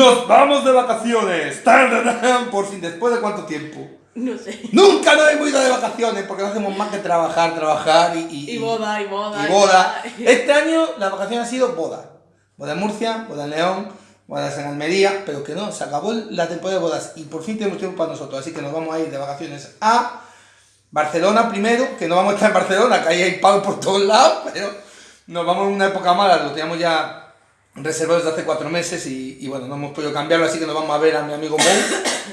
¡Nos vamos de vacaciones! Por fin, ¿después de cuánto tiempo? No sé. Nunca nos hemos ido de vacaciones porque no hacemos más que trabajar, trabajar y... Y, Y boda, y boda. y boda. Este año la vacación ha sido boda. Boda en Murcia, boda en León, bodas en Almería, pero que no, se acabó la temporada de bodas y por fin tenemos tiempo para nosotros, así que nos vamos a ir de vacaciones a Barcelona primero, que no vamos a estar en Barcelona, que ahí hay pago por todos lados, pero nos vamos en una época mala, lo teníamos ya reservado desde hace cuatro meses y, bueno, no hemos podido cambiarlo, así que nos vamos a ver a mi amigo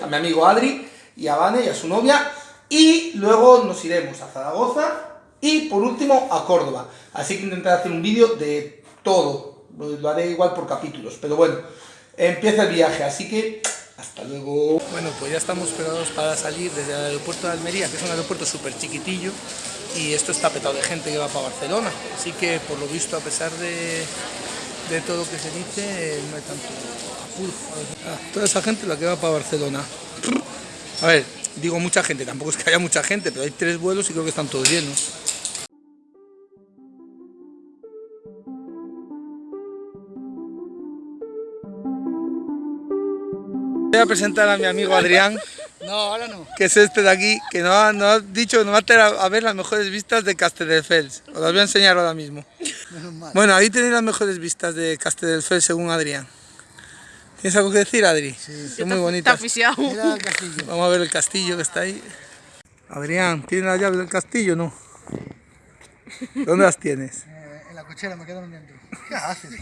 a mi amigo Adri y a Vane y a su novia. Y luego nos iremos a Zaragoza y por último a Córdoba, así que intentaré hacer un vídeo de todo, lo, lo haré igual por capítulos, pero bueno, empieza el viaje, así que hasta luego. Bueno, pues ya estamos preparados para salir desde el aeropuerto de Almería, que es un aeropuerto súper chiquitillo, y esto está petado de gente que va para Barcelona, así que por lo visto, a pesar de, de todo lo que se dice, no hay tanto toda esa gente la que va para Barcelona. A ver, digo mucha gente, tampoco es que haya mucha gente, pero hay tres vuelos y creo que están todos llenos. Voy a presentar a mi amigo Adrián, No, ahora no. que es este de aquí, que nos ha, dicho que nos va a a, ver las mejores vistas de Castelldefels. Os las voy a enseñar ahora mismo. Bueno, ahí tenéis las mejores vistas de Castelldefels según Adrián. ¿Tienes algo que decir, Adri? Son muy Está bonitas. Mira el castillo. Vamos a ver el castillo que está ahí. Adrián, ¿tienes las llaves del castillo o no? ¿Dónde las tienes? Eh, en la cochera me quedaron dentro. ¿Qué haces?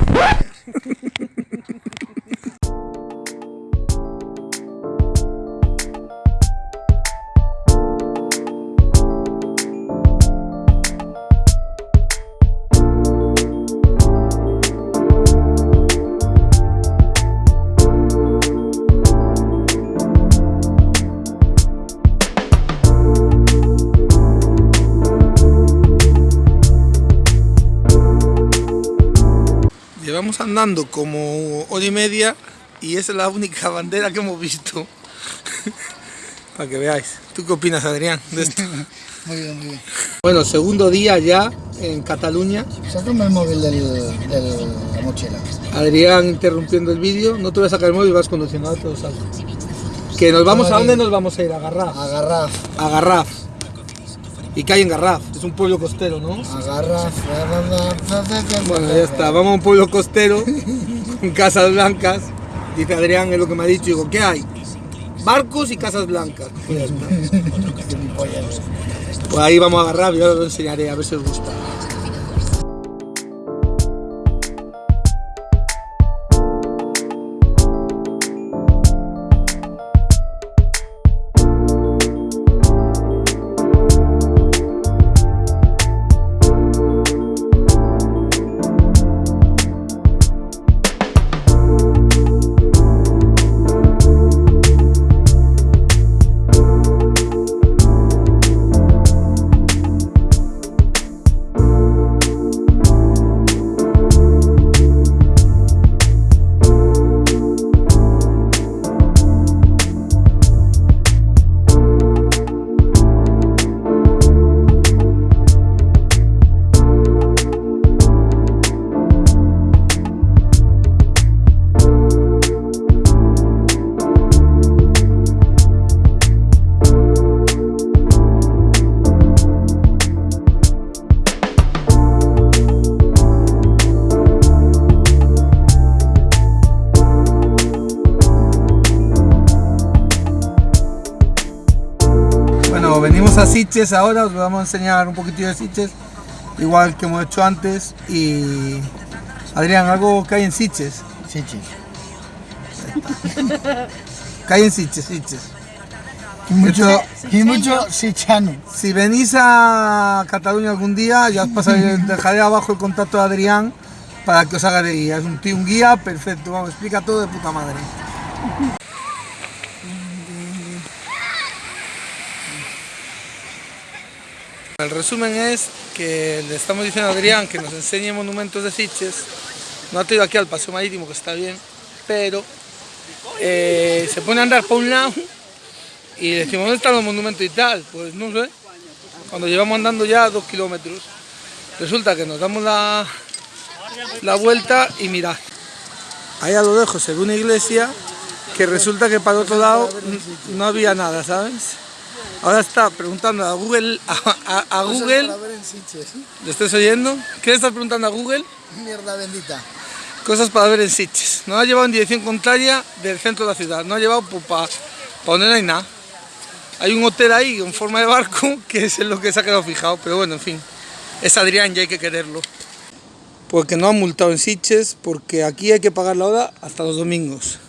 Llevamos andando como hora y media y esa es la única bandera que hemos visto. Para que veáis. ¿Tú qué opinas, Adrián, de esto? Muy bien, muy bien. Bueno, segundo día ya en Cataluña. Sácame el móvil de la mochila. Adrián interrumpiendo el vídeo. No te voy a sacar el móvil, vas conduciendo, te lo saco. Que nos vamos, ¿a dónde nos vamos a ir? A Garraf. A Garraf. ¿Y hay en Garraf? Es un pueblo costero, ¿no? agarraf. Bueno, ya está, vamos a un pueblo costero con casas blancas. Dice Adrián, es lo que me ha dicho. Digo, ¿qué hay? Barcos y casas blancas. Pues ya está. Pues ahí vamos a agarrar, yo os lo enseñaré, a ver si os gusta. Venimos a Sitges ahora, os vamos a enseñar un poquitillo de Sitges, igual que hemos hecho antes. Y Adrián, algo que hay en Sitges. Sí. ¿Qué hay en Sitges? Sitges. Y mucho, Sí, y mucho sichano. Si venís a Cataluña algún día, ya os pasaré, dejaré abajo el contacto de Adrián para que os haga de guía. Es un tío, un guía perfecto, vamos, explica todo de puta madre. El resumen es que le estamos diciendo a Adrián que nos enseñe monumentos de Sitges. No ha traído aquí al paseo marítimo, que está bien, pero eh, se pone a andar por un lado y decimos, ¿dónde están los monumentos y tal? Pues no sé. Cuando llevamos andando ya dos kilómetros, resulta que nos damos la, la vuelta y mirad. ahí a lo lejos se ve una iglesia que resulta que para otro lado no había nada, ¿sabes? Ahora está preguntando a Google, a, a- a Google. ¿le estás oyendo? ¿Qué le estás preguntando a Google? Mierda bendita. Cosas para ver en Sitges. Nos ha llevado en dirección contraria del centro de la ciudad. Nos ha llevado para donde no hay nada. Hay un hotel ahí en forma de barco que es en lo que se ha quedado fijado. Pero bueno, en fin. Es Adrián y hay que quererlo. Porque no han multado en Sitges porque aquí hay que pagar la hora hasta los domingos.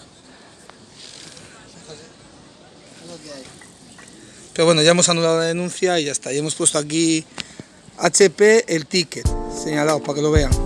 Pero bueno, ya hemos anulado la denuncia y ya está. Y hemos puesto aquí HP el ticket señalado para que lo vean.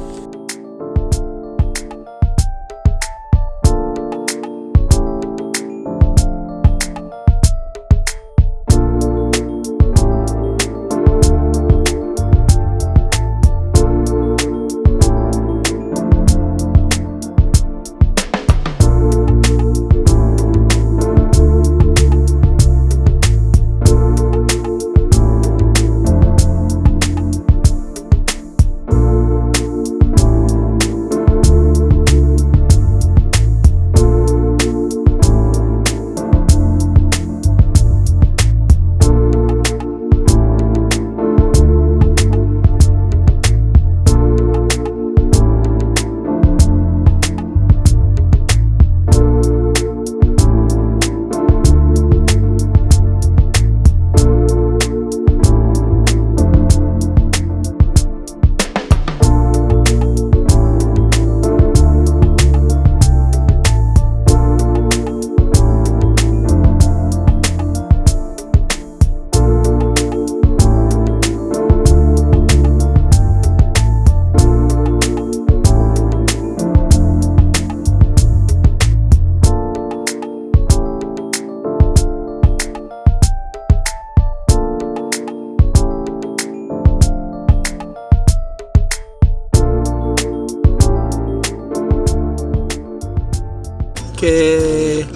Que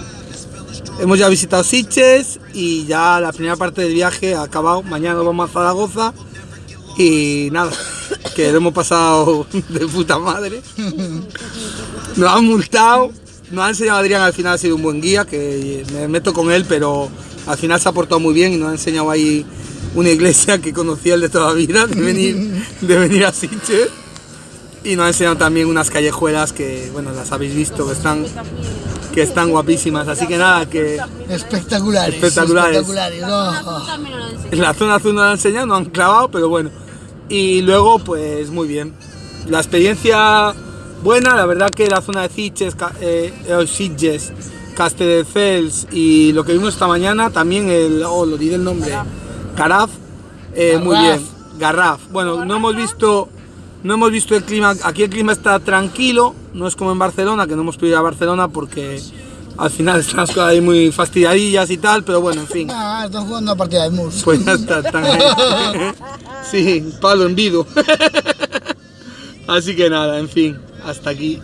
hemos ya visitado Sitges y ya la primera parte del viaje ha acabado. Mañana vamos a Zaragoza y nada, que lo hemos pasado de puta madre. Nos han multado, nos ha enseñado Adrián, al final ha sido un buen guía, que me meto con él, pero al final se ha portado muy bien y nos ha enseñado ahí una iglesia que conocía él de toda la vida, de venir, de venir a Sitges. Y nos ha enseñado también unas callejuelas que, bueno, las habéis visto, que están, que están guapísimas. Así que nada, que Espectaculares. Espectaculares. Espectaculares. no. la zona azul no la han enseñado, no han clavado, pero bueno. Y luego, pues muy bien. La experiencia buena, la verdad que la zona de Sitges, eh, eh, Sitges Castelldefels y lo que vimos esta mañana, también el, oh, lo diré el nombre, Garraf, eh, muy bien. Garraf. Bueno, no hemos visto, no hemos visto el clima, aquí el clima está tranquilo, no es como en Barcelona, que no hemos podido ir a Barcelona porque al final están las cosas ahí muy fastidiadillas y tal, pero bueno, en fin. Ah, están jugando una partida de mus. Pues ya está, están ahí. Sí, palo en vivo. Así que nada, en fin, hasta aquí